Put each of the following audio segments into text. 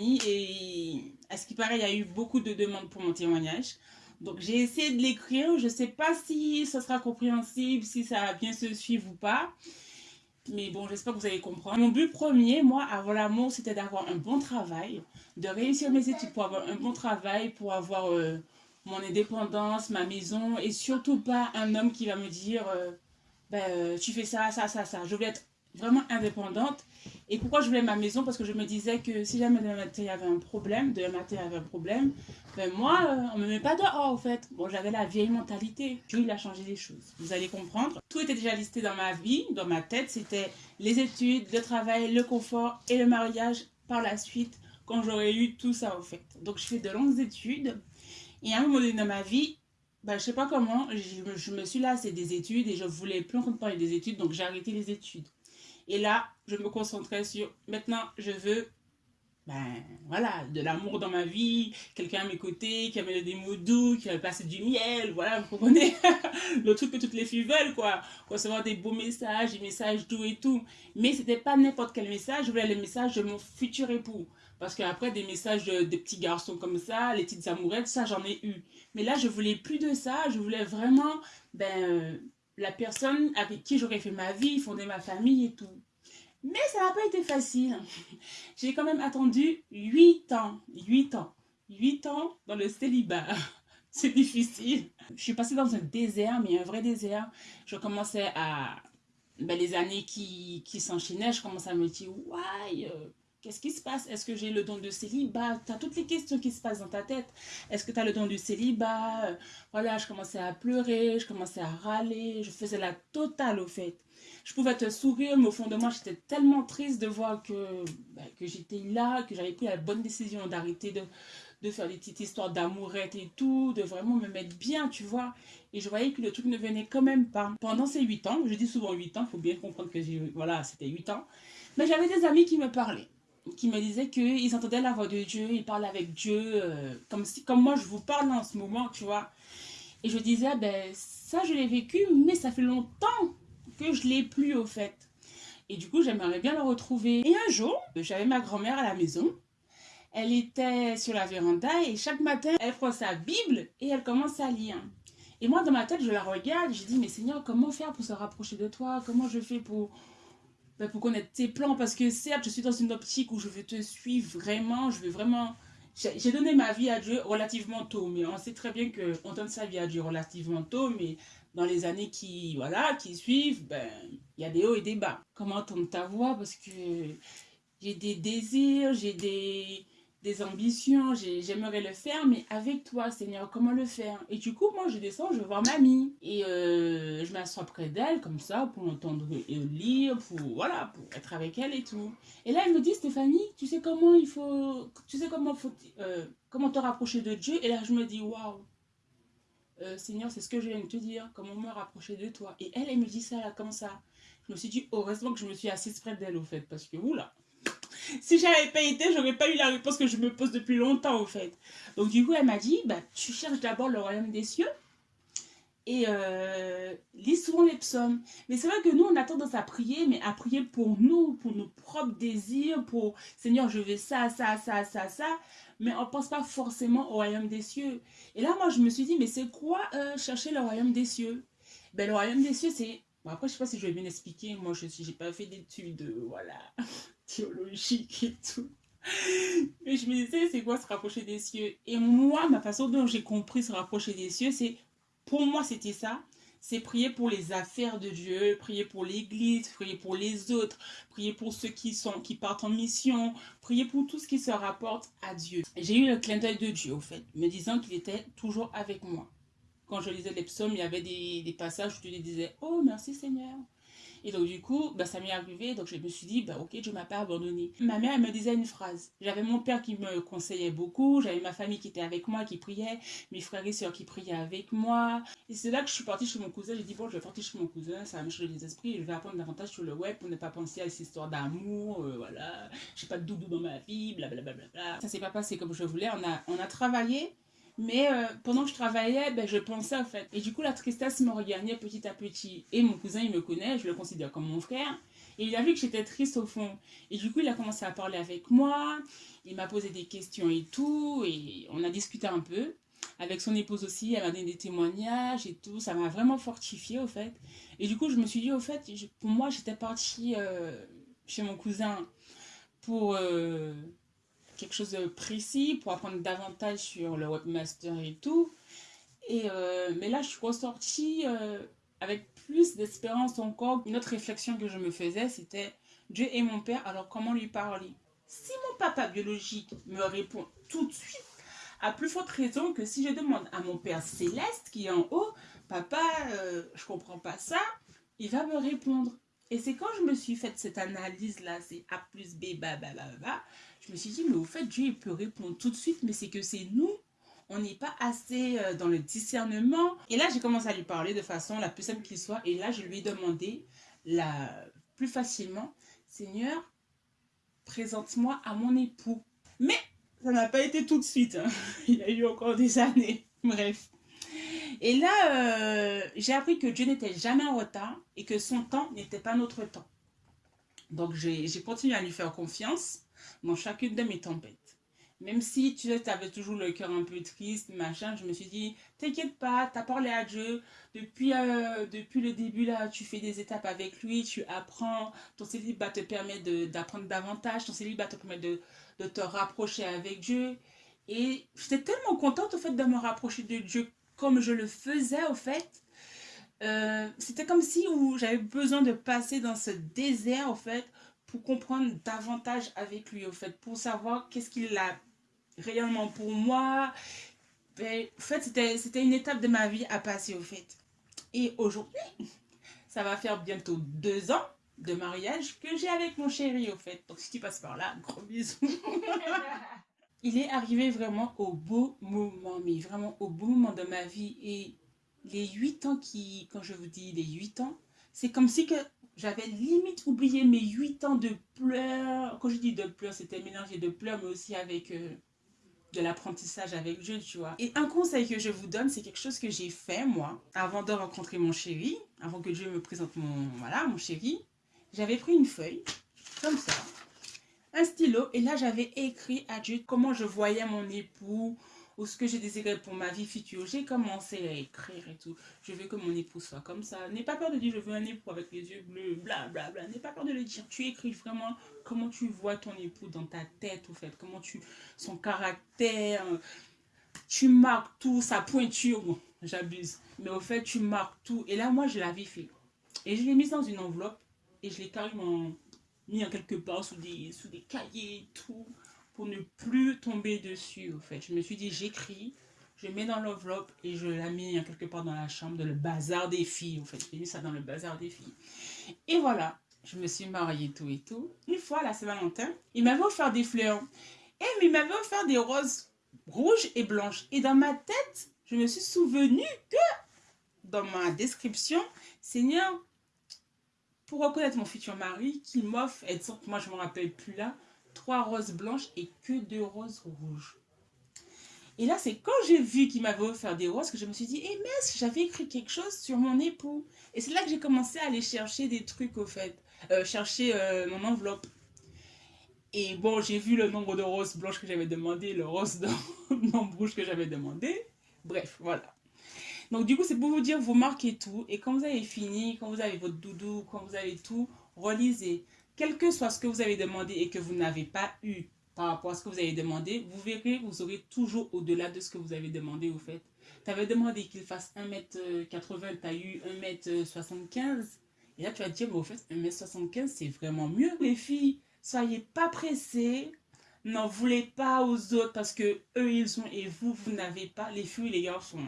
Et à ce qui paraît, il y a eu beaucoup de demandes pour mon témoignage. Donc j'ai essayé de l'écrire. Je sais pas si ça sera compréhensible, si ça va bien se suivre ou pas. Mais bon, j'espère que vous allez comprendre. Mon but premier, moi, avant l'amour, c'était d'avoir un bon travail, de réussir mes études pour avoir un bon travail, pour avoir euh, mon indépendance, ma maison, et surtout pas un homme qui va me dire euh, ben, euh, tu fais ça, ça, ça, ça. Je voulais être vraiment indépendante. Et pourquoi je voulais ma maison? Parce que je me disais que si jamais demain matin il y avait un problème, demain matin il y avait un problème, ben moi, euh, on me met pas dehors, en fait. Bon, j'avais la vieille mentalité. Dieu, il a changé les choses. Vous allez comprendre. Tout était déjà listé dans ma vie, dans ma tête. C'était les études, le travail, le confort et le mariage par la suite, quand j'aurais eu tout ça, en fait. Donc, je fais de longues études. Et à un moment donné dans ma vie, ben, je sais pas comment, je, me suis lassée des études et je voulais plus entendre parler des études, donc j'ai arrêté les études. Et là, je me concentrais sur, maintenant, je veux, ben voilà, de l'amour dans ma vie, quelqu'un à mes côtés, qui amène des mots doux, qui va passer du miel, voilà, vous comprenez? Le truc que toutes les filles veulent, quoi. Recevoir des beaux messages, des messages doux et tout. Mais c'était pas n'importe quel message, je voulais le message de mon futur époux. Parce qu'après, des messages de, des petits garçons comme ça, les petites amourettes, ça, j'en ai eu. Mais là, je voulais plus de ça. Je voulais vraiment, ben, la personne avec qui j'aurais fait ma vie, fonder ma famille et tout. Mais ça n'a pas été facile. J'ai quand même attendu 8 ans. 8 ans. 8 ans dans le célibat. C'est difficile. Je suis passée dans un désert, mais un vrai désert. Je commençais à... Ben, les années qui, qui s'enchaînaient, je commençais à me dire, ouais, Qu'est-ce qui se passe? Est-ce que j'ai le don de célibat? Tu as toutes les questions qui se passent dans ta tête. Est-ce que tu as le don du célibat? Voilà, je commençais à pleurer, je commençais à râler, je faisais la totale au fait. Je pouvais te sourire, mais au fond de moi, j'étais tellement triste de voir que, ben, que j'étais là, que j'avais pris la bonne décision d'arrêter de, de faire des petites histoires d'amourette et tout, de vraiment me mettre bien, tu vois. Et je voyais que le truc ne venait quand même pas. Pendant ces 8 ans, je dis souvent 8 ans, il faut bien comprendre que voilà, c'était 8 ans, mais j'avais des amis qui me parlaient qui me disaient qu'ils entendaient la voix de Dieu, ils parlaient avec Dieu, euh, comme, si, comme moi je vous parle en ce moment, tu vois. Et je disais, ben ça je l'ai vécu, mais ça fait longtemps que je l'ai plus au fait. Et du coup, j'aimerais bien le retrouver. Et un jour, j'avais ma grand-mère à la maison. Elle était sur la véranda et chaque matin, elle prend sa Bible et elle commence à lire. Et moi, dans ma tête, je la regarde, je dis, mais Seigneur, comment faire pour se rapprocher de toi? Comment je fais pour, ben, pour connaître tes plans Parce que certes, je suis dans une optique où je veux te suivre vraiment, je veux vraiment... J'ai donné ma vie à Dieu relativement tôt, mais on sait très bien qu'on donne sa vie à Dieu relativement tôt, mais dans les années qui, voilà, qui suivent, ben, il y a des hauts et des bas. Comment entendre ta voix? Parce que j'ai des désirs, j'ai des, des ambitions, j'aimerais le faire, mais avec toi, Seigneur, comment le faire? Et du coup, moi, je descends, je vais voir mamie. Et euh, je m'assois près d'elle, comme ça, pour entendre lire, pour, voilà, pour être avec elle et tout. Et là, elle me dit, Stéphanie, tu sais comment il faut, tu sais comment faut, euh, comment te rapprocher de Dieu? Et là, je me dis, waouh, euh, Seigneur, c'est ce que je viens de te dire, comment me rapprocher de toi? Et elle, elle me dit ça, là, comme ça. Je me suis dit, heureusement que je me suis assise près d'elle, au fait, parce que, oula, si j'avais pas été, j'aurais pas eu la réponse que je me pose depuis longtemps, au fait. Donc, du coup, elle m'a dit, bah, tu cherches d'abord le royaume des cieux et euh, lis souvent les psaumes. Mais c'est vrai que nous, on a tendance à prier, mais à prier pour nous, pour nos propres désirs, pour Seigneur, je veux ça, ça, ça, ça, ça. Mais on ne pense pas forcément au royaume des cieux. Et là, moi, je me suis dit, mais c'est quoi euh, chercher le royaume des cieux? Ben, Le royaume des cieux, c'est... Bon, après, je sais pas si je vais bien expliquer. Moi, je n'ai pas fait d'études, euh, voilà, et tout. Mais je me disais, c'est quoi se rapprocher des cieux? Et moi, ma façon dont j'ai compris se rapprocher des cieux, c'est pour moi, c'était ça. C'est prier pour les affaires de Dieu, prier pour l'église, prier pour les autres, prier pour ceux qui, sont, qui partent en mission, prier pour tout ce qui se rapporte à Dieu. J'ai eu le clin d'œil de Dieu, au fait, me disant qu'il était toujours avec moi. Quand je lisais les psaumes, il y avait des, des passages où je lui disais « Oh, merci Seigneur ». Et donc, du coup, bah, ça m'est arrivé. Donc, je me suis dit, bah, ok, Dieu m'a pas abandonné. Ma mère, elle me disait une phrase. J'avais mon père qui me conseillait beaucoup. J'avais ma famille qui était avec moi, qui priait. Mes frères et sœurs qui priaient avec moi. Et c'est là que je suis partie chez mon cousin. J'ai dit, bon, je vais partir chez mon cousin. Ça va me changer les esprits. Je vais apprendre davantage sur le web pour ne pas penser à ces histoires d'amour. Euh, voilà. J'ai pas de doudou dans ma vie. Blablabla. Bla, bla, bla. Ça s'est pas passé comme je voulais. On a, on a travaillé. Mais euh, pendant que je travaillais, ben, je pensais en fait. Et du coup, la tristesse me regagnait petit à petit. Et mon cousin, il me connaît, je le considère comme mon frère. Et il a vu que j'étais triste au fond. Et du coup, il a commencé à parler avec moi. Il m'a posé des questions et tout. Et on a discuté un peu. Avec son épouse aussi, elle m'a donné des témoignages et tout. Ça m'a vraiment fortifié au fait. Et du coup, je me suis dit, au fait, pour moi, j'étais partie euh, chez mon cousin pour euh, quelque chose de précis, pour apprendre davantage sur le webmaster et tout. Et, euh, mais là, je suis ressortie avec plus d'espérance encore. Une autre réflexion que je me faisais, c'était Dieu est mon père, alors comment lui parler? Si mon papa biologique me répond tout de suite, à plus forte raison que si je demande à mon père céleste qui est en haut, papa, euh, je comprends pas ça, il va me répondre. Et c'est quand je me suis fait cette analyse-là, c'est A plus B, bah, bah, bah, bah, je me suis dit, mais au fait, Dieu, il peut répondre tout de suite, mais c'est que c'est nous on n'est pas assez euh, dans le discernement. Et là, j'ai commencé à lui parler de façon la plus simple qu'il soit. Et là, je lui ai demandé la plus facilement, Seigneur, présente-moi à mon époux. Mais ça n'a pas été tout de suite. Hein. Il y a eu encore des années. Bref. Et là, euh, j'ai appris que Dieu n'était jamais en retard et que son temps n'était pas notre temps. Donc, j'ai continué à lui faire confiance dans chacune de mes tempêtes. Même si tu avais toujours le cœur un peu triste, machin, je me suis dit, t'inquiète pas, t'as parlé à Dieu. Depuis, euh, depuis le début, là, tu fais des étapes avec lui, tu apprends. Ton célibat te permet d'apprendre davantage. Ton célibat te permet de, de te rapprocher avec Dieu. Et j'étais tellement contente, au fait, de me rapprocher de Dieu comme je le faisais, au fait. Euh, c'était comme si j'avais besoin de passer dans ce désert, au fait, pour comprendre davantage avec lui, au fait, pour savoir qu'est-ce qu'il a réellement pour moi. Ben, en fait, c'était une étape de ma vie à passer, au fait. Et aujourd'hui, ça va faire bientôt deux ans de mariage que j'ai avec mon chéri, au fait. Donc, si tu passes par là, gros bisous. Il est arrivé vraiment au beau moment, mais vraiment au beau moment de ma vie. Et les huit ans qui, quand je vous dis les huit ans, c'est comme si que j'avais limite oublié mes huit ans de pleurs. Quand je dis de pleurs, c'était mélangé de pleurs, mais aussi avec... Euh, de l'apprentissage avec Dieu, tu vois. Et un conseil que je vous donne, c'est quelque chose que j'ai fait, moi, avant de rencontrer mon chéri, avant que Dieu me présente mon, voilà, mon chéri. J'avais pris une feuille, comme ça, un stylo, et là, j'avais écrit à Dieu comment je voyais mon époux, ou ce que je désirais pour ma vie future. J'ai commencé à écrire et tout. Je veux que mon époux soit comme ça. N'aie pas peur de dire je veux un époux avec les yeux bleus, bla bla bla. N'aie pas peur de le dire. Tu écris vraiment comment tu vois ton époux dans ta tête, au fait. Comment tu... son caractère. Tu marques tout, sa pointure. j'abuse. Mais au fait, tu marques tout. Et là, moi, je l'avais fait. Et je l'ai mise dans une enveloppe. Et je l'ai carrément mis en quelque part sous des, sous des cahiers et tout pour ne plus tomber dessus, au fait. Je me suis dit, j'écris, je mets dans l'enveloppe et je la mets quelque part dans la chambre, dans le bazar des filles, au fait. J'ai mis ça dans le bazar des filles. Et voilà, je me suis mariée, tout et tout. Une fois, la Saint-Valentin, il m'avait offert des fleurs. Et il m'avait offert des roses rouges et blanches. Et dans ma tête, je me suis souvenu que, dans ma description, Seigneur, pour reconnaître mon futur mari, qu'il m'offre, et moi je ne me rappelle plus là, trois roses blanches et que deux roses rouges. Et là, c'est quand j'ai vu qu'il m'avait offert des roses que je me suis dit, eh mais j'avais écrit quelque chose sur mon époux. Et c'est là que j'ai commencé à aller chercher des trucs, au fait. Euh, chercher euh, mon enveloppe. Et bon, j'ai vu le nombre de roses blanches que j'avais demandé, le rose rouge que j'avais demandé. Bref, voilà. Donc du coup, c'est pour vous dire, vous marquez tout. Et quand vous avez fini, quand vous avez votre doudou, quand vous avez tout, relisez quel que soit ce que vous avez demandé et que vous n'avez pas eu par rapport à ce que vous avez demandé, vous verrez, vous aurez toujours au-delà de ce que vous avez demandé au fait. Tu avais demandé qu'il fasse 1m80, tu as eu 1m75. Et là, tu vas dire, mais au fait, 1m75, c'est vraiment mieux. Les filles, soyez pas pressées. N'en voulez pas aux autres parce que eux, ils ont et vous, vous n'avez pas. Les filles les garçons.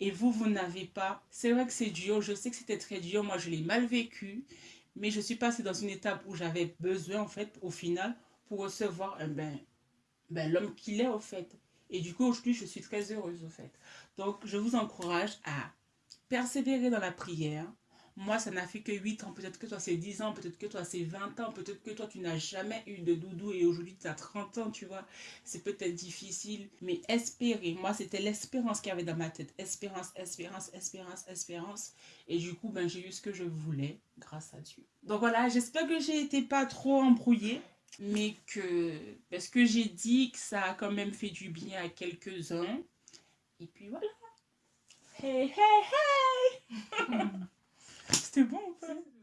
Et vous, vous n'avez pas. C'est vrai que c'est dur. Je sais que c'était très dur. Moi, je l'ai mal vécu. Mais je suis passée dans une étape où j'avais besoin, en fait, au final, pour recevoir eh ben, ben, l'homme qu'il est, au fait. Et du coup, aujourd'hui, je suis très heureuse, au fait. Donc, je vous encourage à persévérer dans la prière, Moi, ça n'a fait que 8 ans. Peut-être que toi, c'est 10 ans. Peut-être que toi, c'est 20 ans. Peut-être que toi, tu n'as jamais eu de doudou et aujourd'hui, tu as 30 ans, tu vois. C'est peut-être difficile. Mais espérer. Moi, c'était l'espérance qu'il y avait dans ma tête. Espérance, espérance, espérance, espérance. Et du coup, ben, j'ai eu ce que je voulais grâce à Dieu. Donc voilà, j'espère que j'ai été pas trop embrouillée mais que parce que j'ai dit que ça a quand même fait du bien à quelques-uns et puis voilà hey hey hey c'était bon ou